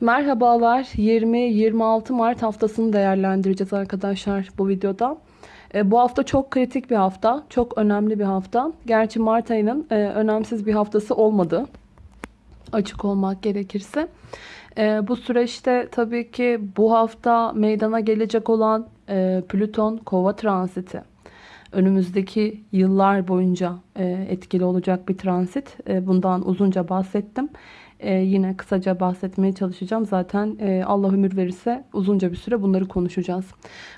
Merhabalar. 20-26 Mart haftasını değerlendireceğiz arkadaşlar bu videoda. E, bu hafta çok kritik bir hafta. Çok önemli bir hafta. Gerçi Mart ayının e, önemsiz bir haftası olmadı. Açık olmak gerekirse. E, bu süreçte tabii ki bu hafta meydana gelecek olan e, Plüton Kova transiti. Önümüzdeki yıllar boyunca e, etkili olacak bir transit. E, bundan uzunca bahsettim. Ee, yine kısaca bahsetmeye çalışacağım. Zaten e, Allah ömür verirse uzunca bir süre bunları konuşacağız.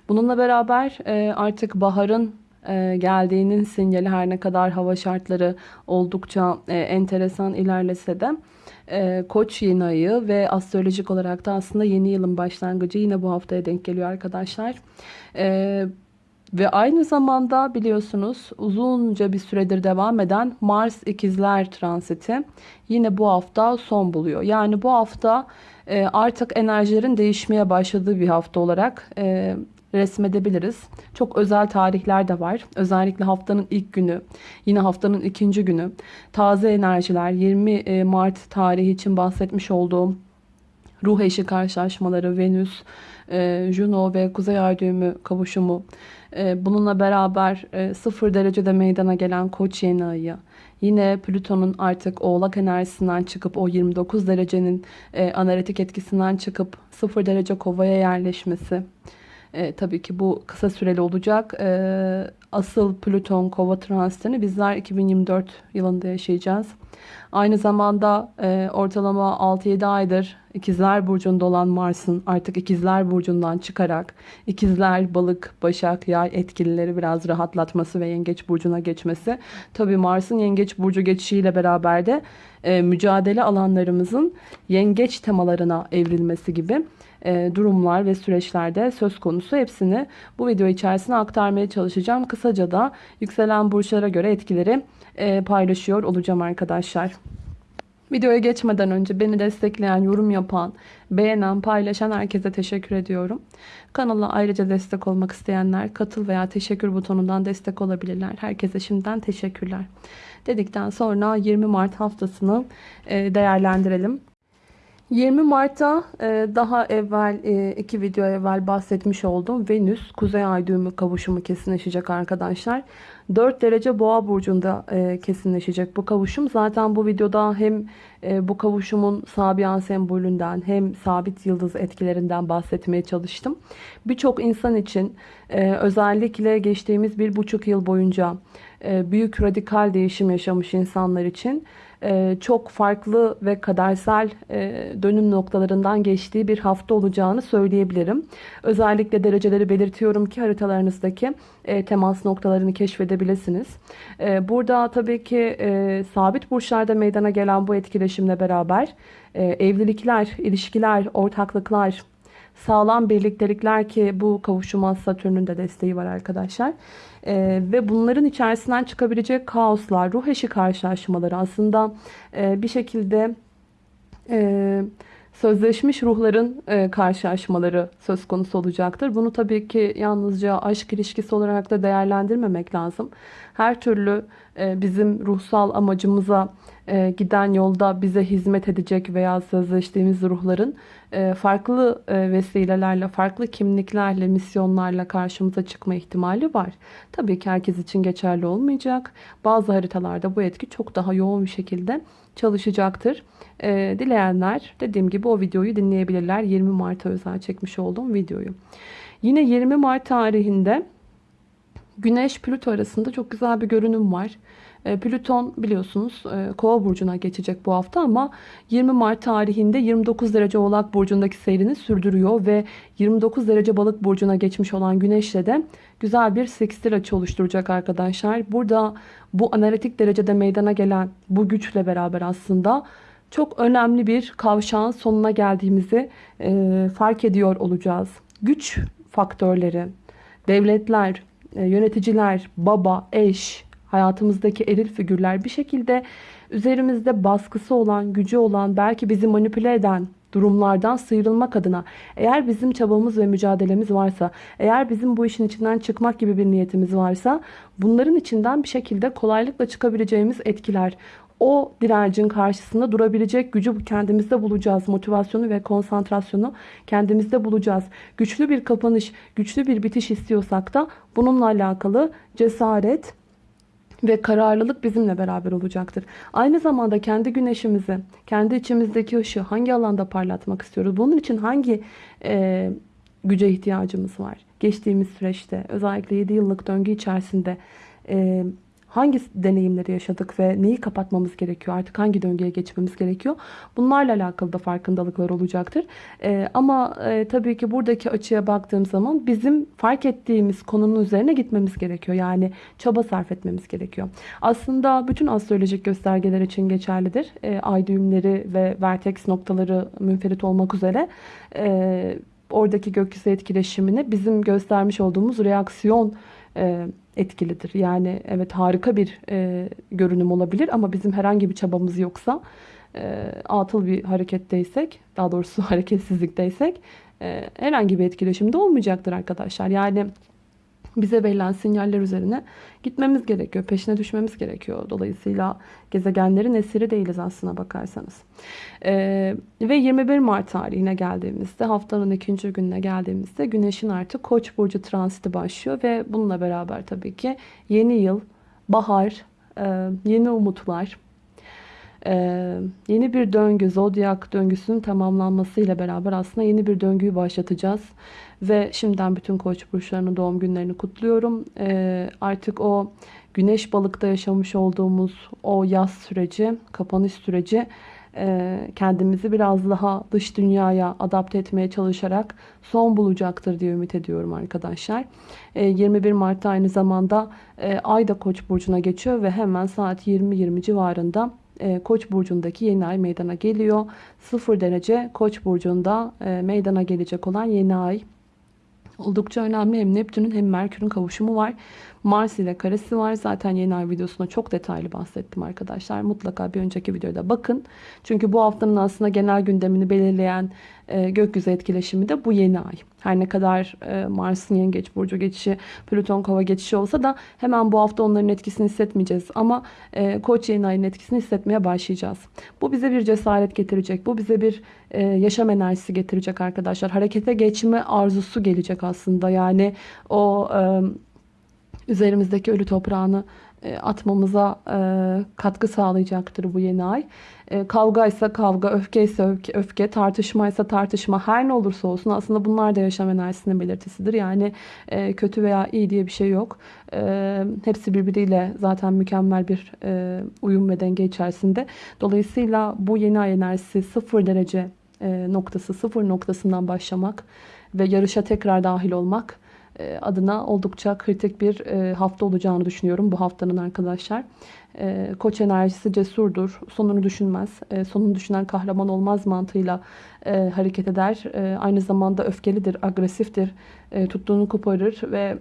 Bununla beraber e, artık baharın e, geldiğinin sinyali her ne kadar hava şartları oldukça e, enteresan ilerlese de e, Koç yeni ayı ve astrolojik olarak da aslında yeni yılın başlangıcı yine bu haftaya denk geliyor arkadaşlar. E, ve aynı zamanda biliyorsunuz uzunca bir süredir devam eden Mars ikizler transiti yine bu hafta son buluyor. Yani bu hafta e, artık enerjilerin değişmeye başladığı bir hafta olarak e, resmedebiliriz. Çok özel tarihler de var. Özellikle haftanın ilk günü, yine haftanın ikinci günü. Taze enerjiler 20 e, Mart tarihi için bahsetmiş olduğum ruh eşi karşılaşmaları, Venüs, Juno ve Kuzey Ay düğümü kavuşumu ee, bununla beraber 0 e, derecede meydana gelen koç yeni ayı. Yine Plüton'un artık oğlak enerjisinden çıkıp o 29 derecenin e, analitik etkisinden çıkıp 0 derece kovaya yerleşmesi. E, tabii ki bu kısa süreli olacak. E, asıl Plüton kova transitini bizler 2024 yılında yaşayacağız. Aynı zamanda e, ortalama 6-7 aydır İkizler Burcu'nda olan Mars'ın artık İkizler Burcu'ndan çıkarak İkizler, Balık, Başak, Yay etkilileri biraz rahatlatması ve Yengeç Burcu'na geçmesi. Tabii Mars'ın Yengeç Burcu geçişiyle beraber de e, mücadele alanlarımızın Yengeç temalarına evrilmesi gibi durumlar ve süreçlerde söz konusu. Hepsini bu video içerisine aktarmaya çalışacağım. Kısaca da yükselen burçlara göre etkileri e, paylaşıyor olacağım arkadaşlar. Videoya geçmeden önce beni destekleyen, yorum yapan, beğenen, paylaşan herkese teşekkür ediyorum. Kanala ayrıca destek olmak isteyenler katıl veya teşekkür butonundan destek olabilirler. Herkese şimdiden teşekkürler. Dedikten sonra 20 Mart haftasını e, değerlendirelim. 20 Mart'ta e, daha evvel e, iki video evvel bahsetmiş olduğum Venüs Kuzey Ay düğümü kavuşumu kesinleşecek arkadaşlar. 4 derece boğa burcunda e, kesinleşecek bu kavuşum. Zaten bu videoda hem bu kavuşumun Sabian sembolünden hem sabit yıldız etkilerinden bahsetmeye çalıştım. Birçok insan için özellikle geçtiğimiz bir buçuk yıl boyunca büyük radikal değişim yaşamış insanlar için çok farklı ve kadersel e, dönüm noktalarından geçtiği bir hafta olacağını söyleyebilirim. Özellikle dereceleri belirtiyorum ki haritalarınızdaki e, temas noktalarını keşfedebilirsiniz. Burada tabii ki sabit burçlarda meydana gelen bu etkileşimle beraber evlilikler, ilişkiler, ortaklıklar, sağlam birliktelikler ki bu kavuşuma Satürn'ün de desteği var arkadaşlar. E, ve bunların içerisinden çıkabilecek kaoslar, ruh eşi karşılaşmaları aslında e, bir şekilde e, sözleşmiş ruhların e, karşılaşmaları söz konusu olacaktır. Bunu tabii ki yalnızca aşk ilişkisi olarak da değerlendirmemek lazım. Her türlü e, bizim ruhsal amacımıza e, giden yolda bize hizmet edecek veya sözleştiğimiz ruhların e, farklı e, vesilelerle, farklı kimliklerle, misyonlarla karşımıza çıkma ihtimali var. Tabii ki herkes için geçerli olmayacak. Bazı haritalarda bu etki çok daha yoğun bir şekilde çalışacaktır. Dileyenler dediğim gibi o videoyu dinleyebilirler. 20 Mart'a özel çekmiş olduğum videoyu. Yine 20 Mart tarihinde Güneş Plüto arasında çok güzel bir görünüm var. E, Plüton biliyorsunuz e, Kova burcuna geçecek bu hafta ama 20 Mart tarihinde 29 derece Oğlak burcundaki seyrini sürdürüyor ve 29 derece Balık burcuna geçmiş olan Güneş'le de güzel bir sekstil açı oluşturacak arkadaşlar. Burada bu analitik derecede meydana gelen bu güçle beraber aslında çok önemli bir kavşağın sonuna geldiğimizi e, fark ediyor olacağız. Güç faktörleri, devletler, yöneticiler, baba, eş, hayatımızdaki eril figürler bir şekilde üzerimizde baskısı olan, gücü olan, belki bizi manipüle eden durumlardan sıyrılmak adına eğer bizim çabamız ve mücadelemiz varsa, eğer bizim bu işin içinden çıkmak gibi bir niyetimiz varsa bunların içinden bir şekilde kolaylıkla çıkabileceğimiz etkiler o direncin karşısında durabilecek gücü kendimizde bulacağız. Motivasyonu ve konsantrasyonu kendimizde bulacağız. Güçlü bir kapanış, güçlü bir bitiş istiyorsak da bununla alakalı cesaret, ve kararlılık bizimle beraber olacaktır. Aynı zamanda kendi güneşimizi, kendi içimizdeki ışığı hangi alanda parlatmak istiyoruz? Bunun için hangi e, güce ihtiyacımız var? Geçtiğimiz süreçte özellikle 7 yıllık döngü içerisinde e, hangi deneyimleri yaşadık ve neyi kapatmamız gerekiyor? Artık hangi döngüye geçmemiz gerekiyor? Bunlarla alakalı da farkındalıklar olacaktır. Ee, ama e, tabii ki buradaki açıya baktığım zaman bizim fark ettiğimiz konunun üzerine gitmemiz gerekiyor. Yani çaba sarf etmemiz gerekiyor. Aslında bütün astrolojik göstergeler için geçerlidir. E, ay düğümleri ve vertex noktaları münferit olmak üzere e, oradaki gökyüzü etkileşimini bizim göstermiş olduğumuz reaksiyon e, etkilidir. Yani evet harika bir e, görünüm olabilir ama bizim herhangi bir çabamız yoksa e, atıl bir hareketteysek daha doğrusu hareketsizlikteysek e, herhangi bir etkileşimde olmayacaktır arkadaşlar. Yani bize verilen sinyaller üzerine gitmemiz gerekiyor. Peşine düşmemiz gerekiyor. Dolayısıyla gezegenlerin esiri değiliz aslına bakarsanız. Ee, ve 21 Mart tarihine geldiğimizde haftanın ikinci gününe geldiğimizde Güneş'in artık Koç burcu transiti başlıyor ve bununla beraber tabii ki yeni yıl, bahar, e, yeni umutlar, ee, yeni bir döngü, zodyak döngüsünün tamamlanmasıyla beraber aslında yeni bir döngüyü başlatacağız. Ve şimdiden bütün koç burçlarının doğum günlerini kutluyorum. Ee, artık o güneş balıkta yaşamış olduğumuz o yaz süreci, kapanış süreci e, kendimizi biraz daha dış dünyaya adapte etmeye çalışarak son bulacaktır diye ümit ediyorum arkadaşlar. 21 e, Mart'ta aynı zamanda e, Ay da Koç burcuna geçiyor ve hemen saat 20-20 civarında Koç burcundaki yeni ay meydana geliyor. 0 derece Koç burcunda meydana gelecek olan yeni ay Oldukça önemli hem Neptün'ün hem Merkür'ün kavuşumu var. Mars ile karesi var. Zaten yeni ay videosunda çok detaylı bahsettim arkadaşlar. Mutlaka bir önceki videoda bakın. Çünkü bu haftanın aslında genel gündemini belirleyen e, gökyüzü etkileşimi de bu yeni ay. Her ne kadar e, Mars'ın yengeç burcu geçişi, Plüton kova geçişi olsa da hemen bu hafta onların etkisini hissetmeyeceğiz. Ama e, koç yeni ayın etkisini hissetmeye başlayacağız. Bu bize bir cesaret getirecek. Bu bize bir e, yaşam enerjisi getirecek arkadaşlar. Harekete geçme arzusu gelecek aslında. Yani o... E, üzerimizdeki ölü toprağını atmamıza e, katkı sağlayacaktır bu yeni ay. E, kavga ise kavga, öfke ise öfke, öfke, tartışma ise tartışma her ne olursa olsun aslında bunlar da yaşam enerjisinin belirtisidir. Yani kötü veya iyi diye bir şey yok. Hepsi birbiriyle zaten mükemmel bir uyum ve denge içerisinde. Dolayısıyla bu yeni ay enerjisi sıfır derece noktası, sıfır noktasından başlamak ve yarışa tekrar dahil olmak e, adına oldukça kritik bir e, hafta olacağını düşünüyorum bu haftanın arkadaşlar. E, koç enerjisi cesurdur, sonunu düşünmez, sonunu düşünen kahraman olmaz mantığıyla hareket eder. Aynı zamanda öfkelidir, agresiftir, tuttuğunu koparır ve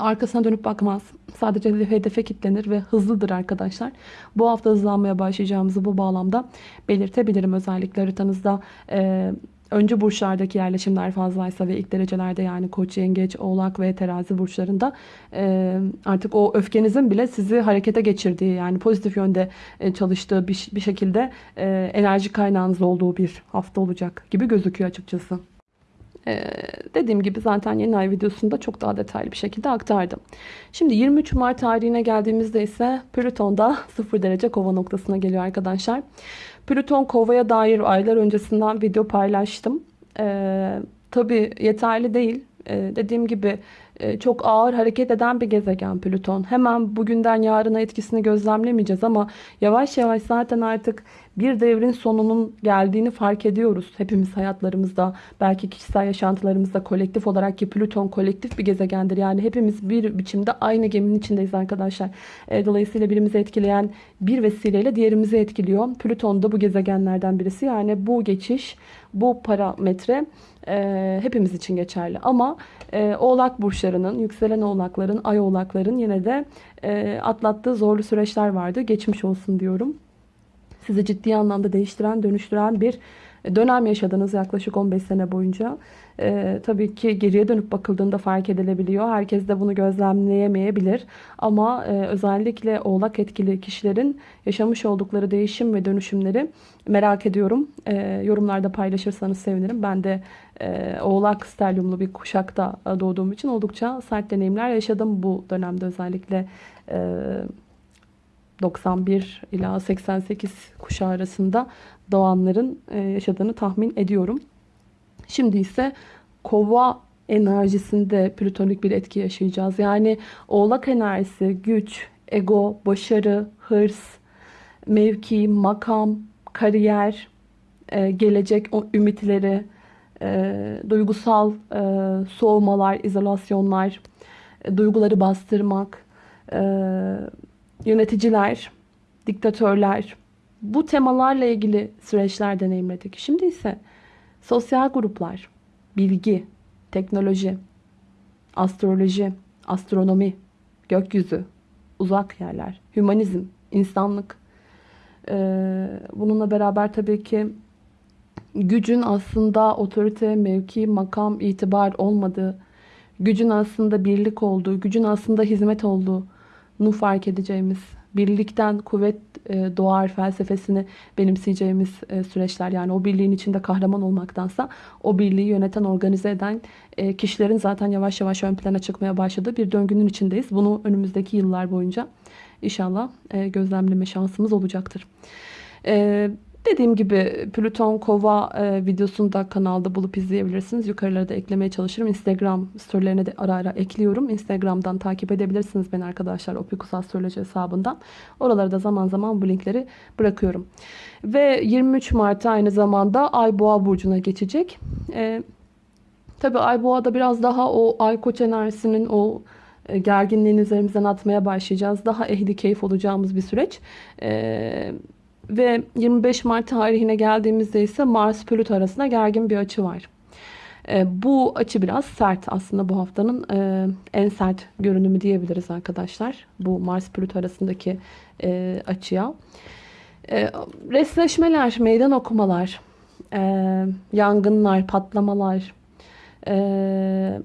arkasına dönüp bakmaz. Sadece hedefe kilitlenir ve hızlıdır arkadaşlar. Bu hafta hızlanmaya başlayacağımızı bu bağlamda belirtebilirim. Özellikle haritanızda Önce burçlardaki yerleşimler fazlaysa ve ilk derecelerde yani koç, yengeç, oğlak ve terazi burçlarında e, artık o öfkenizin bile sizi harekete geçirdiği yani pozitif yönde e, çalıştığı bir, bir şekilde e, enerji kaynağınız olduğu bir hafta olacak gibi gözüküyor açıkçası. Ee, dediğim gibi zaten yeni ay videosunda çok daha detaylı bir şekilde aktardım. Şimdi 23 Mart tarihine geldiğimizde ise Plüton'da 0 derece kova noktasına geliyor arkadaşlar. Plüton kovaya dair aylar öncesinden video paylaştım. Ee, Tabi yeterli değil. Ee, dediğim gibi çok ağır hareket eden bir gezegen Plüton. Hemen bugünden yarına etkisini gözlemlemeyeceğiz ama yavaş yavaş zaten artık bir devrin sonunun geldiğini fark ediyoruz. Hepimiz hayatlarımızda, belki kişisel yaşantılarımızda kolektif olarak ki Plüton kolektif bir gezegendir. Yani hepimiz bir biçimde aynı geminin içindeyiz arkadaşlar. E, dolayısıyla birimizi etkileyen bir vesileyle diğerimizi etkiliyor. Plüton da bu gezegenlerden birisi. Yani bu geçiş, bu parametre e, hepimiz için geçerli. Ama e, oğlak burçlarının, yükselen oğlakların, ay oğlakların yine de e, atlattığı zorlu süreçler vardı. Geçmiş olsun diyorum. Sizi ciddi anlamda değiştiren, dönüştüren bir dönem yaşadınız yaklaşık 15 sene boyunca. Ee, tabii ki geriye dönüp bakıldığında fark edilebiliyor. Herkes de bunu gözlemleyemeyebilir. Ama e, özellikle oğlak etkili kişilerin yaşamış oldukları değişim ve dönüşümleri merak ediyorum. E, yorumlarda paylaşırsanız sevinirim. Ben de e, oğlak stelyumlu bir kuşakta doğduğum için oldukça sert deneyimler yaşadım bu dönemde özellikle. E, 91 ila 88 kuşağı arasında doğanların e, yaşadığını tahmin ediyorum. Şimdi ise kova enerjisinde plütonik bir etki yaşayacağız. Yani oğlak enerjisi, güç, ego, başarı, hırs, mevki, makam, kariyer, e, gelecek ümitleri, e, duygusal soğumalar, izolasyonlar, duyguları bastırmak, yöneticiler, diktatörler bu temalarla ilgili süreçler deneyimledik. Şimdi ise sosyal gruplar, bilgi, teknoloji, astroloji, astronomi, gökyüzü, uzak yerler, hümanizm, insanlık. Bununla beraber tabii ki gücün aslında otorite, mevki, makam, itibar olmadığı, gücün aslında birlik olduğu, gücün aslında hizmet olduğu, nu fark edeceğimiz, birlikten kuvvet e, doğar felsefesini benimseyeceğimiz e, süreçler. Yani o birliğin içinde kahraman olmaktansa o birliği yöneten, organize eden e, kişilerin zaten yavaş yavaş ön plana çıkmaya başladığı bir döngünün içindeyiz. Bunu önümüzdeki yıllar boyunca inşallah gözlemleme şansımız olacaktır. Evet. Dediğim gibi Plüton Kova e, videosunu da kanalda bulup izleyebilirsiniz. Yukarılara da eklemeye çalışırım. Instagram storylerine de ara ara ekliyorum. Instagram'dan takip edebilirsiniz beni arkadaşlar. Opikus Astroloji hesabından. Oralara da zaman zaman bu linkleri bırakıyorum. Ve 23 Mart'ta aynı zamanda Ay Boğa burcuna geçecek. E, Tabi Ay Boğa'da biraz daha o Ay Koç enerjisinin o e, gerginliğini üzerimizden atmaya başlayacağız. Daha ehli keyif olacağımız bir süreç. Eee ve 25 Mart tarihine geldiğimizde ise Mars Plüto arasında gergin bir açı var. E, bu açı biraz sert aslında bu haftanın e, en sert görünümü diyebiliriz arkadaşlar. Bu Mars Plüto arasındaki e, açıya. E, resleşmeler, meydan okumalar, yangınlar, patlamalar, e,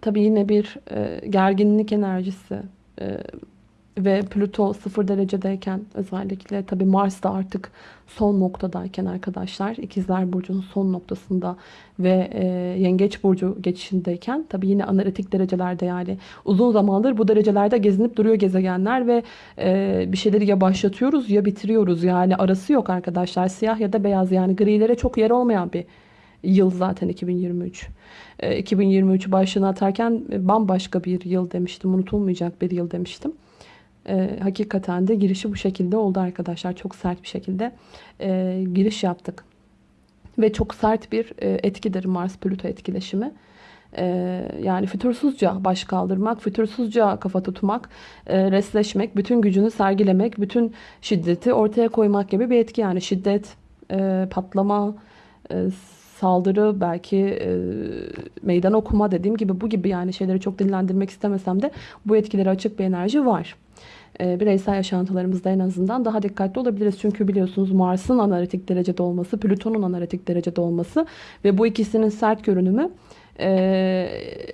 tabii yine bir gerginlik enerjisi, ve Plüto 0 derecedeyken özellikle tabi Mars da artık son noktadayken arkadaşlar ikizler burcunun son noktasında ve e, yengeç burcu geçişindeyken tabi yine analitik derecelerde yani uzun zamandır bu derecelerde gezinip duruyor gezegenler ve e, bir şeyleri ya başlatıyoruz ya bitiriyoruz. Yani arası yok arkadaşlar siyah ya da beyaz. Yani grilere çok yer olmayan bir yıl zaten 2023. E, 2023 başlığını atarken bambaşka bir yıl demiştim unutulmayacak bir yıl demiştim e, hakikaten de girişi bu şekilde oldu arkadaşlar. Çok sert bir şekilde e, giriş yaptık. Ve çok sert bir e, etkidir Mars-Plüto etkileşimi. E, yani fütursuzca baş kaldırmak, fütursuzca kafa tutmak, e, resleşmek, bütün gücünü sergilemek, bütün şiddeti ortaya koymak gibi bir etki. Yani şiddet, e, patlama, e, saldırı, belki meydan okuma dediğim gibi bu gibi yani şeyleri çok dillendirmek istemesem de bu etkileri açık bir enerji var. E, bireysel yaşantılarımızda en azından daha dikkatli olabiliriz. Çünkü biliyorsunuz Mars'ın analitik derecede olması, Plüton'un analitik derecede olması ve bu ikisinin sert görünümü e,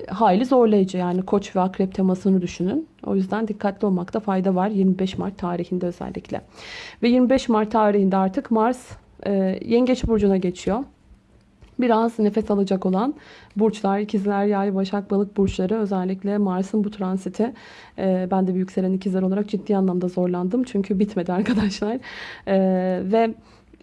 hayli zorlayıcı. Yani koç ve akrep temasını düşünün. O yüzden dikkatli olmakta fayda var 25 Mart tarihinde özellikle. Ve 25 Mart tarihinde artık Mars e, Yengeç Burcu'na geçiyor biraz nefes alacak olan burçlar, ikizler, yay, başak, balık burçları özellikle Mars'ın bu transiti e, ben de bir yükselen ikizler olarak ciddi anlamda zorlandım. Çünkü bitmedi arkadaşlar. E, ve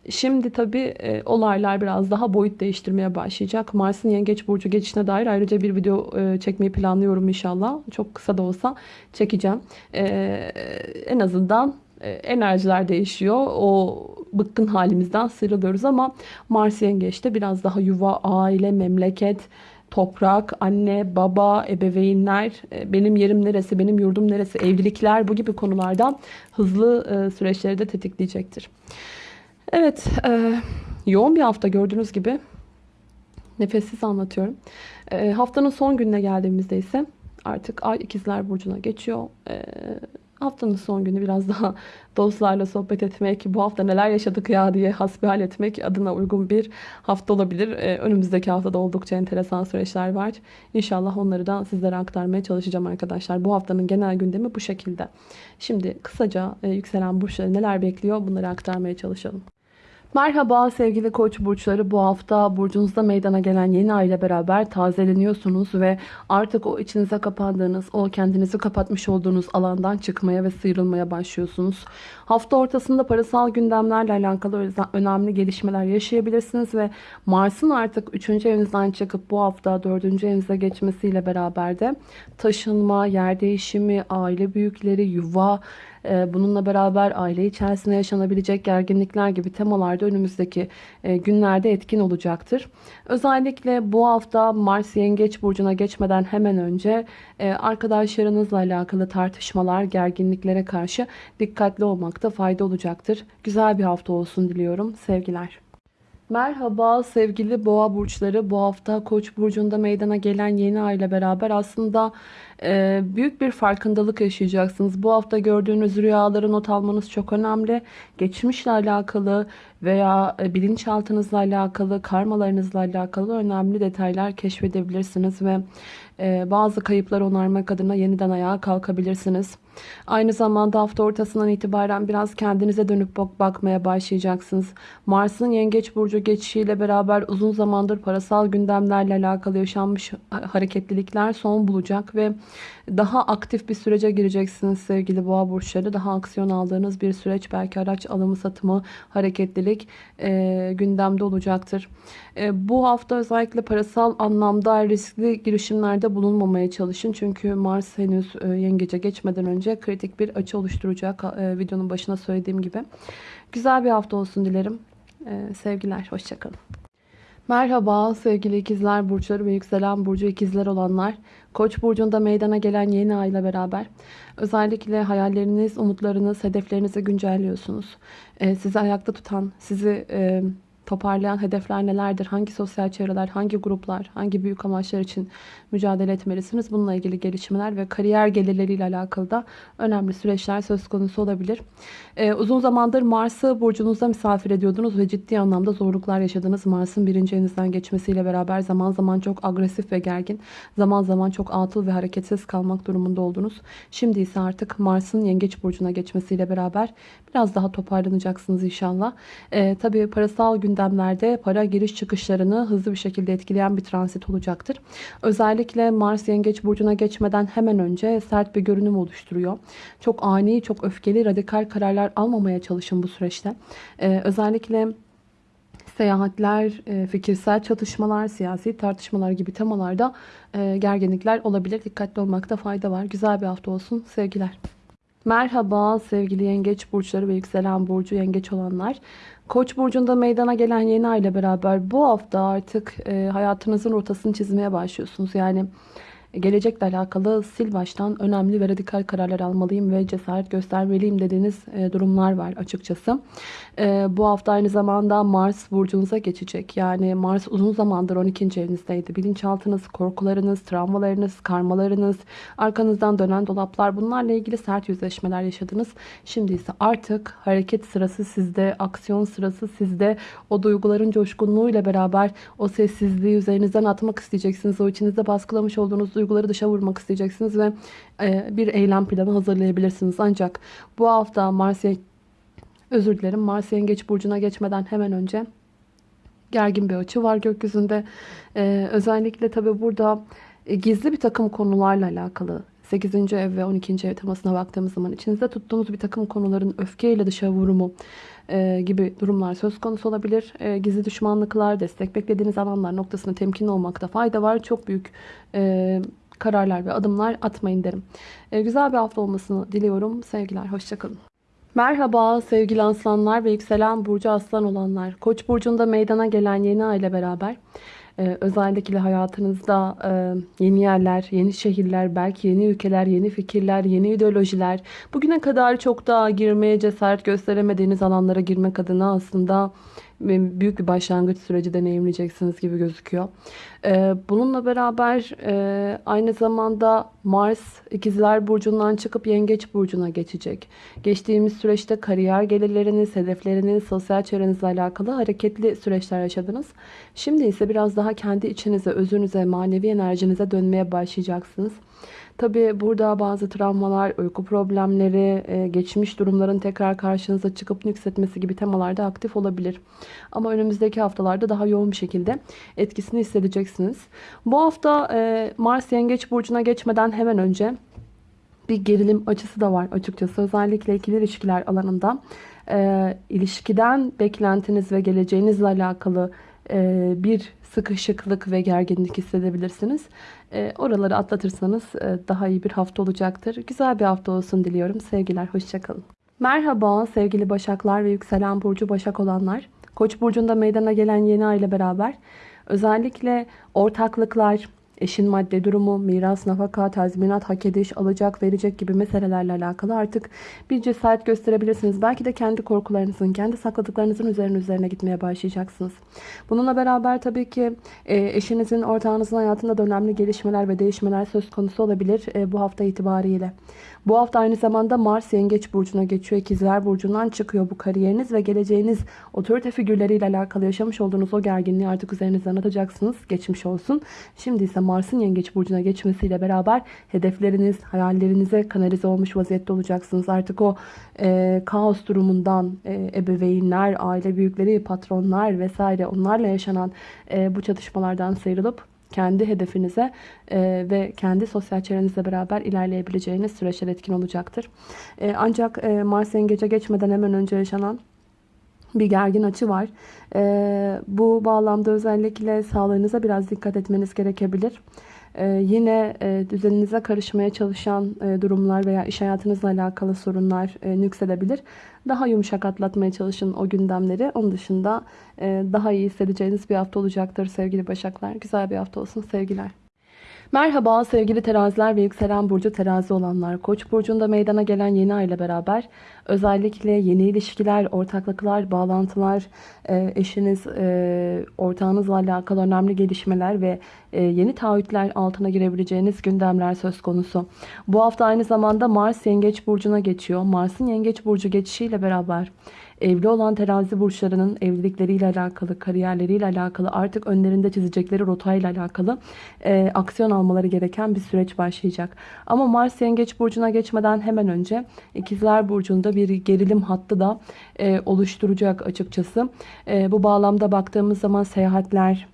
Şimdi tabii e, olaylar biraz daha boyut değiştirmeye başlayacak. Mars'ın yengeç burcu geçişine dair ayrıca bir video e, çekmeyi planlıyorum inşallah. Çok kısa da olsa çekeceğim. E, en azından enerjiler değişiyor. O bıkkın halimizden sıyrılıyoruz ama Mars Yengeç'te biraz daha yuva, aile, memleket, toprak, anne, baba, ebeveynler, e, benim yerim neresi, benim yurdum neresi, evlilikler bu gibi konulardan hızlı e, süreçleri de tetikleyecektir. Evet, yoğun bir hafta gördüğünüz gibi nefessiz anlatıyorum. Haftanın son gününe geldiğimizde ise artık Ay ikizler Burcu'na geçiyor Haftanın son günü biraz daha dostlarla sohbet etmek, bu hafta neler yaşadık ya diye hasbihal etmek adına uygun bir hafta olabilir. Ee, önümüzdeki haftada oldukça enteresan süreçler var. İnşallah onları da sizlere aktarmaya çalışacağım arkadaşlar. Bu haftanın genel gündemi bu şekilde. Şimdi kısaca e, yükselen burçları neler bekliyor bunları aktarmaya çalışalım. Merhaba sevgili koç burçları bu hafta burcunuzda meydana gelen yeni ay ile beraber tazeleniyorsunuz ve artık o içinize kapandığınız o kendinizi kapatmış olduğunuz alandan çıkmaya ve sıyrılmaya başlıyorsunuz. Hafta ortasında parasal gündemlerle alakalı önemli gelişmeler yaşayabilirsiniz ve Mars'ın artık 3. evinizden çıkıp bu hafta 4. evinize geçmesiyle beraber de taşınma, yer değişimi, aile büyükleri, yuva, bununla beraber aile içerisinde yaşanabilecek gerginlikler gibi temalarda önümüzdeki e, günlerde etkin olacaktır. Özellikle bu hafta Mars Yengeç Burcu'na geçmeden hemen önce e, arkadaşlarınızla alakalı tartışmalar, gerginliklere karşı dikkatli olmakta fayda olacaktır. Güzel bir hafta olsun diliyorum. Sevgiler. Merhaba sevgili boğa burçları. Bu hafta Koç burcunda meydana gelen yeni ay ile beraber aslında e, büyük bir farkındalık yaşayacaksınız. Bu hafta gördüğünüz rüyaları not almanız çok önemli. Geçmişle alakalı veya e, bilinçaltınızla alakalı, karmalarınızla alakalı önemli detaylar keşfedebilirsiniz ve bazı kayıpları onarmak adına yeniden ayağa kalkabilirsiniz. Aynı zamanda hafta ortasından itibaren biraz kendinize dönüp bakmaya başlayacaksınız. Mars'ın Yengeç Burcu geçişiyle beraber uzun zamandır parasal gündemlerle alakalı yaşanmış hareketlilikler son bulacak ve daha aktif bir sürece gireceksiniz sevgili boğa burçları. Daha aksiyon aldığınız bir süreç belki araç alımı satımı hareketlilik e, gündemde olacaktır. E, bu hafta özellikle parasal anlamda riskli girişimlerde bulunmamaya çalışın. Çünkü Mars henüz e, yengece geçmeden önce kritik bir açı oluşturacak e, videonun başına söylediğim gibi. Güzel bir hafta olsun dilerim. E, sevgiler, hoşçakalın. Merhaba sevgili ikizler burçları ve yükselen burcu ikizler olanlar. Koç burcunda meydana gelen yeni ay ile beraber özellikle hayalleriniz, umutlarınız, hedeflerinizi güncelliyorsunuz. Ee, sizi ayakta tutan, sizi e, toparlayan hedefler nelerdir? Hangi sosyal çevreler, hangi gruplar, hangi büyük amaçlar için mücadele etmelisiniz? Bununla ilgili gelişmeler ve kariyer gelirleriyle alakalı da önemli süreçler söz konusu olabilir. Ee, uzun zamandır Mars'ı burcunuzda misafir ediyordunuz ve ciddi anlamda zorluklar yaşadınız. Mars'ın birinci evinizden geçmesiyle beraber zaman zaman çok agresif ve gergin, zaman zaman çok atıl ve hareketsiz kalmak durumunda oldunuz. Şimdi ise artık Mars'ın yengeç burcuna geçmesiyle beraber biraz daha toparlanacaksınız inşallah. Ee, tabii parasal gündemlerde para giriş çıkışlarını hızlı bir şekilde etkileyen bir transit olacaktır. Özellikle Mars yengeç burcuna geçmeden hemen önce sert bir görünüm oluşturuyor. Çok ani, çok öfkeli, radikal kararlar almamaya çalışın bu süreçte. Ee, özellikle seyahatler, e, fikirsel çatışmalar, siyasi tartışmalar gibi temalarda e, gerginlikler olabilir. Dikkatli olmakta fayda var. Güzel bir hafta olsun. Sevgiler. Merhaba sevgili yengeç burçları ve yükselen burcu yengeç olanlar. Koç burcunda meydana gelen yeni ay ile beraber bu hafta artık e, hayatınızın rotasını çizmeye başlıyorsunuz. Yani gelecekle alakalı sil baştan önemli ve radikal kararlar almalıyım ve cesaret göstermeliyim dediğiniz e, durumlar var açıkçası. E, bu hafta aynı zamanda Mars burcunuza geçecek. Yani Mars uzun zamandır 12. evinizdeydi. Bilinçaltınız, korkularınız, travmalarınız, karmalarınız, arkanızdan dönen dolaplar bunlarla ilgili sert yüzleşmeler yaşadınız. Şimdi ise artık hareket sırası sizde, aksiyon sırası sizde. O duyguların coşkunluğuyla beraber o sessizliği üzerinizden atmak isteyeceksiniz. O içinizde baskılamış olduğunuz duyguları dışa vurmak isteyeceksiniz ve e, bir eylem planı hazırlayabilirsiniz. Ancak bu hafta Mars özür dilerim Mars Yengeç burcuna geçmeden hemen önce gergin bir açı var gökyüzünde. Ee, özellikle tabi burada e, gizli bir takım konularla alakalı 8. ev ve 12. ev temasına baktığımız zaman içinizde tuttuğunuz bir takım konuların öfkeyle dışa vurumu e, gibi durumlar söz konusu olabilir. E, gizli düşmanlıklar, destek beklediğiniz alanlar noktasında temkinli olmakta fayda var. Çok büyük e, kararlar ve adımlar atmayın derim. E, güzel bir hafta olmasını diliyorum. Sevgiler, hoşçakalın. Merhaba sevgili aslanlar ve yükselen burcu aslan olanlar. Koç burcunda meydana gelen yeni ay beraber ee, özellikle hayatınızda e, yeni yerler, yeni şehirler, belki yeni ülkeler, yeni fikirler, yeni ideolojiler. Bugüne kadar çok daha girmeye cesaret gösteremediğiniz alanlara girmek adına aslında büyük bir başlangıç süreci deneyimleyeceksiniz gibi gözüküyor. Ee, bununla beraber e, aynı zamanda Mars ikizler burcundan çıkıp yengeç burcuna geçecek. Geçtiğimiz süreçte kariyer gelirleriniz, hedefleriniz, sosyal çevrenizle alakalı hareketli süreçler yaşadınız. Şimdi ise biraz daha kendi içinize, özünüze, manevi enerjinize dönmeye başlayacaksınız. Tabi burada bazı travmalar, uyku problemleri, e, geçmiş durumların tekrar karşınıza çıkıp nüksetmesi gibi temalarda aktif olabilir. Ama önümüzdeki haftalarda daha yoğun bir şekilde etkisini hissedeceksiniz. Bu hafta e, Mars Yengeç Burcu'na geçmeden hemen önce bir gerilim açısı da var açıkçası. Özellikle ikili ilişkiler alanında e, ilişkiden beklentiniz ve geleceğinizle alakalı bir sıkışıklık ve gerginlik hissedebilirsiniz. E, oraları atlatırsanız e, daha iyi bir hafta olacaktır. Güzel bir hafta olsun diliyorum. Sevgiler, hoşçakalın. Merhaba sevgili Başaklar ve yükselen burcu Başak olanlar. Koç burcunda meydana gelen yeni ay ile beraber özellikle ortaklıklar, eşin madde durumu, miras, nafaka, tazminat, hak ediş, alacak, verecek gibi meselelerle alakalı artık bir cesaret gösterebilirsiniz. Belki de kendi korkularınızın, kendi sakladıklarınızın üzerine üzerine gitmeye başlayacaksınız. Bununla beraber tabii ki e, eşinizin, ortağınızın hayatında da önemli gelişmeler ve değişmeler söz konusu olabilir e, bu hafta itibariyle. Bu hafta aynı zamanda Mars Yengeç Burcu'na geçiyor. İkizler Burcu'ndan çıkıyor bu kariyeriniz ve geleceğiniz otorite figürleriyle alakalı yaşamış olduğunuz o gerginliği artık üzerinizden atacaksınız. Geçmiş olsun. Şimdi ise Mars'ın Yengeç Burcu'na geçmesiyle beraber hedefleriniz, hayallerinize kanalize olmuş vaziyette olacaksınız. Artık o e, kaos durumundan e, ebeveynler, aile büyükleri, patronlar vesaire onlarla yaşanan e, bu çatışmalardan sıyrılıp kendi hedefinize e, ve kendi sosyal çevrenizle beraber ilerleyebileceğiniz süreçler etkin olacaktır. E, ancak e, Mars Yengeç'e geçmeden hemen önce yaşanan bir gergin açı var. E, bu bağlamda özellikle sağlığınıza biraz dikkat etmeniz gerekebilir. Ee, yine e, düzeninize karışmaya çalışan e, durumlar veya iş hayatınızla alakalı sorunlar e, nüksedebilir. Daha yumuşak atlatmaya çalışın o gündemleri. Onun dışında daha iyi hissedeceğiniz bir hafta olacaktır sevgili Başaklar. Güzel bir hafta olsun sevgiler. Merhaba sevgili teraziler ve yükselen burcu terazi olanlar. Koç burcunda meydana gelen yeni ay ile beraber özellikle yeni ilişkiler, ortaklıklar, bağlantılar, e, eşiniz, e, ortağınızla alakalı önemli gelişmeler ve e, yeni taahhütler altına girebileceğiniz gündemler söz konusu. Bu hafta aynı zamanda Mars Yengeç Burcu'na geçiyor. Mars'ın Yengeç Burcu geçişiyle beraber evli olan terazi burçlarının evlilikleriyle alakalı, kariyerleriyle alakalı, artık önlerinde çizecekleri rotayla alakalı e, aksiyon almaları gereken bir süreç başlayacak. Ama Mars Yengeç Burcu'na geçmeden hemen önce İkizler Burcu'nda bir gerilim hattı da e, oluşturacak açıkçası. E, bu bağlamda baktığımız zaman seyahatler,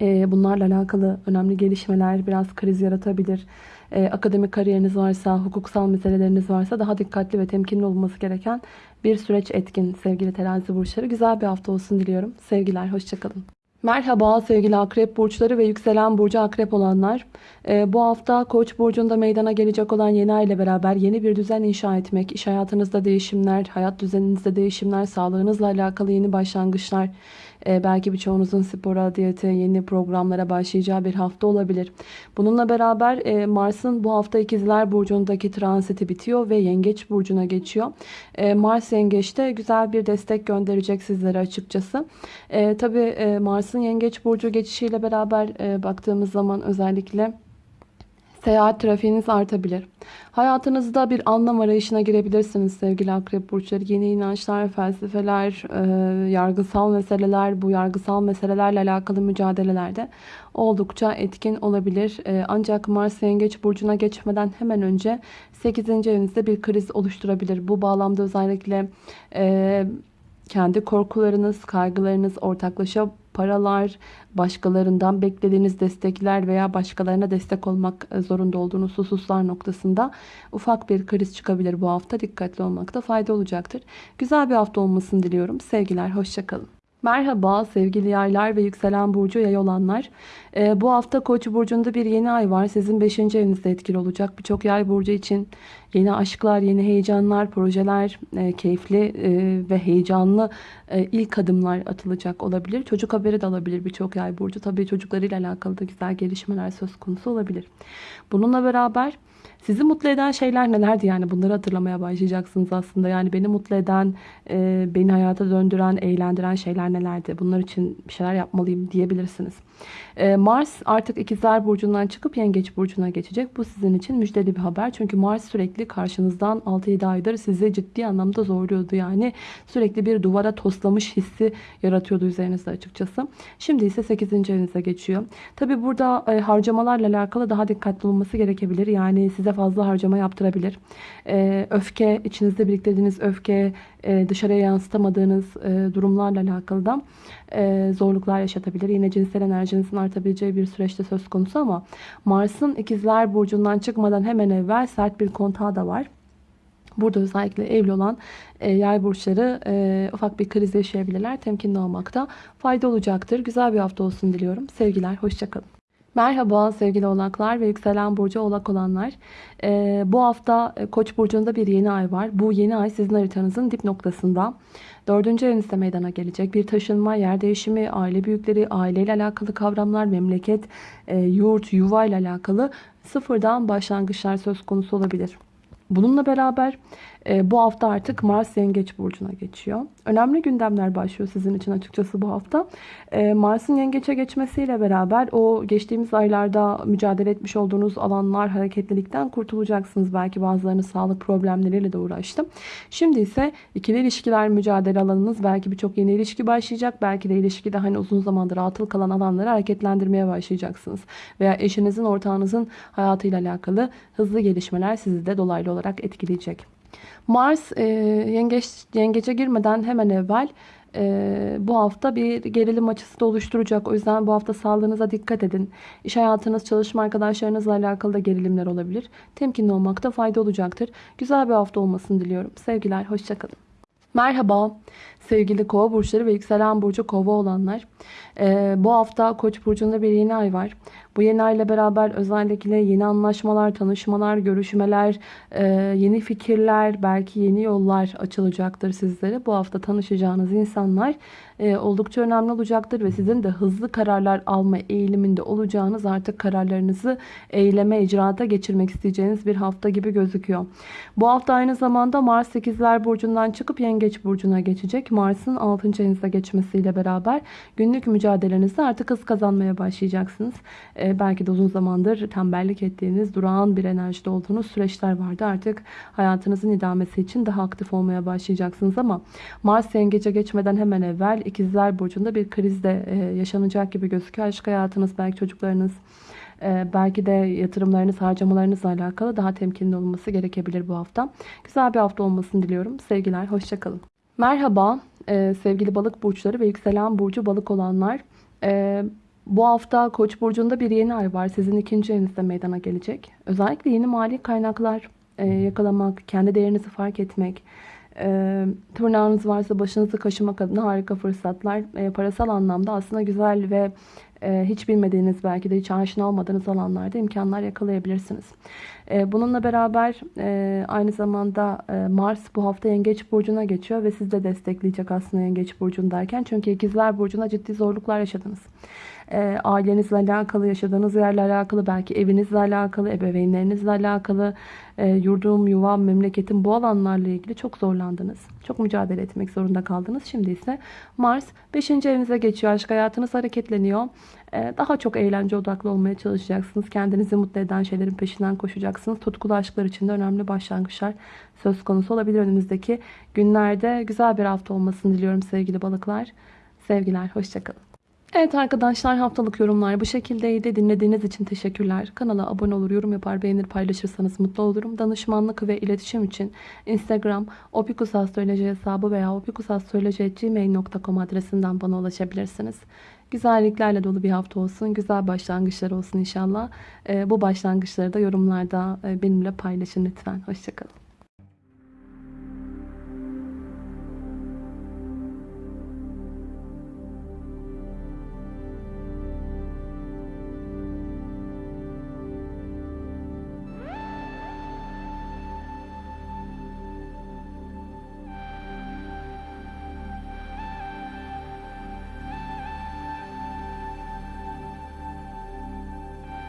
e, bunlarla alakalı önemli gelişmeler biraz kriz yaratabilir. E, akademik kariyeriniz varsa, hukuksal meseleleriniz varsa daha dikkatli ve temkinli olması gereken bir süreç etkin sevgili terazi burçları. Güzel bir hafta olsun diliyorum. Sevgiler, hoşçakalın. Merhaba sevgili akrep burçları ve yükselen burcu akrep olanlar. Ee, bu hafta koç burcunda meydana gelecek olan yeni ay ile beraber yeni bir düzen inşa etmek, iş hayatınızda değişimler, hayat düzeninizde değişimler, sağlığınızla alakalı yeni başlangıçlar, belki birçoğunuzun spora, diyete, yeni programlara başlayacağı bir hafta olabilir. Bununla beraber e, Mars'ın bu hafta ikizler burcundaki transiti bitiyor ve yengeç burcuna geçiyor. E, Mars yengeçte güzel bir destek gönderecek sizlere açıkçası. E, Tabi e, Mars'ın yengeç burcu geçişiyle beraber baktığımız zaman özellikle Seyahat trafiğiniz artabilir. Hayatınızda bir anlam arayışına girebilirsiniz sevgili akrep burçları. Yeni inançlar, felsefeler, e, yargısal meseleler, bu yargısal meselelerle alakalı mücadelelerde oldukça etkin olabilir. E, ancak Mars Yengeç burcuna geçmeden hemen önce 8. evinizde bir kriz oluşturabilir. Bu bağlamda özellikle e, kendi korkularınız, kaygılarınız ortaklaşa paralar, başkalarından beklediğiniz destekler veya başkalarına destek olmak zorunda olduğunuz hususlar noktasında ufak bir kriz çıkabilir bu hafta. Dikkatli olmakta fayda olacaktır. Güzel bir hafta olmasını diliyorum. Sevgiler, hoşçakalın. Merhaba sevgili yaylar ve yükselen burcu yay olanlar. Ee, bu hafta koç burcunda bir yeni ay var. Sizin 5. evinizde etkili olacak. Birçok yay burcu için yeni aşklar, yeni heyecanlar, projeler, e, keyifli e, ve heyecanlı e, ilk adımlar atılacak olabilir. Çocuk haberi de alabilir birçok yay burcu. Tabii çocuklarıyla alakalı da güzel gelişmeler söz konusu olabilir. Bununla beraber Sizi mutlu eden şeyler nelerdi yani bunları hatırlamaya başlayacaksınız aslında. Yani beni mutlu eden, e, beni hayata döndüren, eğlendiren şeyler nelerdi? Bunlar için bir şeyler yapmalıyım diyebilirsiniz. E, Mars artık ikizler burcundan çıkıp yengeç burcuna geçecek. Bu sizin için müjdeli bir haber. Çünkü Mars sürekli karşınızdan 6-7 aydır sizi ciddi anlamda zorluyordu. Yani sürekli bir duvara toslamış hissi yaratıyordu üzerinizde açıkçası. Şimdi ise 8. evinize geçiyor. Tabi burada e, harcamalarla alakalı daha dikkatli olması gerekebilir. Yani size fazla harcama yaptırabilir. E, öfke, içinizde biriktirdiğiniz öfke, e, dışarıya yansıtamadığınız e, durumlarla alakalı da zorluklar yaşatabilir. Yine cinsel enerjinizin artabileceği bir süreçte söz konusu ama Mars'ın ikizler burcundan çıkmadan hemen evvel sert bir kontağı da var. Burada özellikle evli olan e, yay burçları e, ufak bir kriz yaşayabilirler. Temkinli olmakta fayda olacaktır. Güzel bir hafta olsun diliyorum. Sevgiler, hoşçakalın. Merhaba sevgili oğlaklar ve yükselen burcu oğlak olanlar. Ee, bu hafta e, Koç burcunda bir yeni ay var. Bu yeni ay sizin haritanızın dip noktasında. Dördüncü evinizde meydana gelecek. Bir taşınma, yer değişimi, aile büyükleri, aileyle alakalı kavramlar, memleket, e, yurt, yuva ile alakalı sıfırdan başlangıçlar söz konusu olabilir. Bununla beraber e, bu hafta artık Mars Yengeç Burcu'na geçiyor. Önemli gündemler başlıyor sizin için açıkçası bu hafta. E, Mars'ın Yengeç'e geçmesiyle beraber o geçtiğimiz aylarda mücadele etmiş olduğunuz alanlar hareketlilikten kurtulacaksınız. Belki bazılarınız sağlık problemleriyle de uğraştı. Şimdi ise ikili ilişkiler mücadele alanınız. Belki birçok yeni ilişki başlayacak. Belki de ilişkide hani uzun zamandır atıl kalan alanları hareketlendirmeye başlayacaksınız. Veya eşinizin, ortağınızın hayatıyla alakalı hızlı gelişmeler sizi de dolaylı olarak etkileyecek. Mars e, yengeç, yengece girmeden hemen evvel e, bu hafta bir gerilim açısı da oluşturacak. O yüzden bu hafta sağlığınıza dikkat edin. İş hayatınız, çalışma arkadaşlarınızla alakalı da gerilimler olabilir. Temkinli olmakta fayda olacaktır. Güzel bir hafta olmasını diliyorum. Sevgiler, hoşçakalın. Merhaba sevgili kova burçları ve yükselen burcu kova olanlar. Ee, bu hafta koç burcunda bir yeni ay var. Bu yeni ay ile beraber özellikle yeni anlaşmalar, tanışmalar, görüşmeler, e, yeni fikirler, belki yeni yollar açılacaktır sizlere. Bu hafta tanışacağınız insanlar e, oldukça önemli olacaktır ve sizin de hızlı kararlar alma eğiliminde olacağınız artık kararlarınızı eyleme, icraata geçirmek isteyeceğiniz bir hafta gibi gözüküyor. Bu hafta aynı zamanda Mars 8'ler burcundan çıkıp Yengeç burcuna geçecek. Mars'ın 6. evinizde geçmesiyle beraber günlük mücadelenizde artık hız kazanmaya başlayacaksınız. Ee, belki de uzun zamandır tembellik ettiğiniz, durağan bir enerjide olduğunuz süreçler vardı. Artık hayatınızın idamesi için daha aktif olmaya başlayacaksınız ama Mars yengece geçmeden hemen evvel ikizler burcunda bir kriz de e, yaşanacak gibi gözüküyor. Aşk hayatınız, belki çocuklarınız, e, belki de yatırımlarınız, harcamalarınızla alakalı daha temkinli olması gerekebilir bu hafta. Güzel bir hafta olmasını diliyorum. Sevgiler, hoşçakalın. Merhaba e, sevgili balık burçları ve yükselen burcu balık olanlar. E, bu hafta Koç burcunda bir yeni ay var. Sizin ikinci evinizde meydana gelecek. Özellikle yeni mali kaynaklar e, yakalamak, kendi değerinizi fark etmek, e, tırnağınız varsa başınızı kaşımak adına harika fırsatlar. E, parasal anlamda aslında güzel ve e, hiç bilmediğiniz belki de hiç aşina olmadığınız alanlarda imkanlar yakalayabilirsiniz. E, bununla beraber e, aynı zamanda e, Mars bu hafta Yengeç Burcu'na geçiyor ve siz de destekleyecek aslında Yengeç Burcu'ndayken. Çünkü ikizler Burcu'na ciddi zorluklar yaşadınız e, ailenizle alakalı, yaşadığınız yerle alakalı, belki evinizle alakalı, ebeveynlerinizle alakalı, e, yurdum, yuvam, memleketim bu alanlarla ilgili çok zorlandınız. Çok mücadele etmek zorunda kaldınız. Şimdi ise Mars 5. evinize geçiyor. Aşk hayatınız hareketleniyor. E, daha çok eğlence odaklı olmaya çalışacaksınız. Kendinizi mutlu eden şeylerin peşinden koşacaksınız. Tutkulu aşklar için de önemli başlangıçlar söz konusu olabilir önümüzdeki günlerde. Güzel bir hafta olmasını diliyorum sevgili balıklar. Sevgiler, hoşçakalın. Evet arkadaşlar haftalık yorumlar bu şekildeydi. Dinlediğiniz için teşekkürler. Kanala abone olur, yorum yapar, beğenir, paylaşırsanız mutlu olurum. Danışmanlık ve iletişim için Instagram opikusastroloji hesabı veya opikusastroloji.gmail.com adresinden bana ulaşabilirsiniz. Güzelliklerle dolu bir hafta olsun. Güzel başlangıçlar olsun inşallah. Ee, bu başlangıçları da yorumlarda e, benimle paylaşın lütfen. Hoşçakalın.